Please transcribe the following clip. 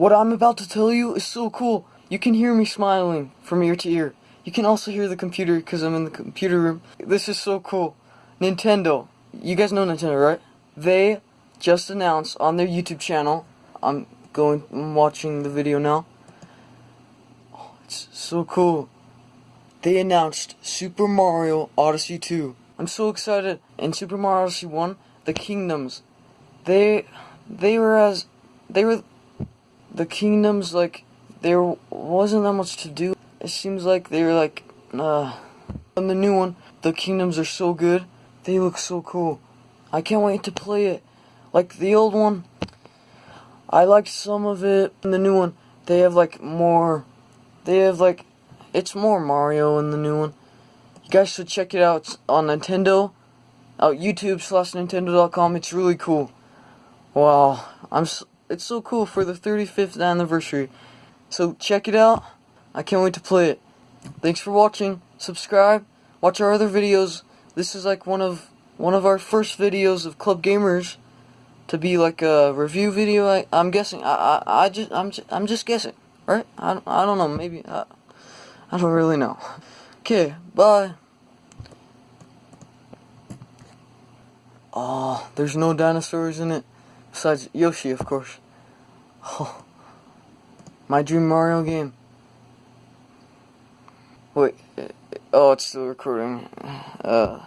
What I'm about to tell you is so cool. You can hear me smiling from ear to ear. You can also hear the computer because I'm in the computer room. This is so cool. Nintendo. You guys know Nintendo, right? They just announced on their YouTube channel. I'm going, I'm watching the video now. Oh, it's so cool. They announced Super Mario Odyssey 2. I'm so excited. In Super Mario Odyssey 1, the kingdoms, they, they were as, they were, the kingdoms, like, there wasn't that much to do. It seems like they're like, uh, in the new one, the kingdoms are so good. They look so cool. I can't wait to play it. Like the old one, I liked some of it. In the new one, they have like more, they have like, it's more Mario in the new one. You guys should check it out on Nintendo, out YouTube slash Nintendo.com. It's really cool. Wow, I'm. It's so cool for the 35th anniversary. So check it out. I can't wait to play it. Thanks for watching. Subscribe. Watch our other videos. This is like one of one of our first videos of Club Gamers to be like a review video. I, I'm guessing. I, I, I just I'm just, I'm just guessing, right? I, I don't know. Maybe I, I don't really know. Okay, bye. Oh, there's no dinosaurs in it. Besides Yoshi, of course. Oh. My Dream Mario game. Wait. Oh, it's still recording. Uh.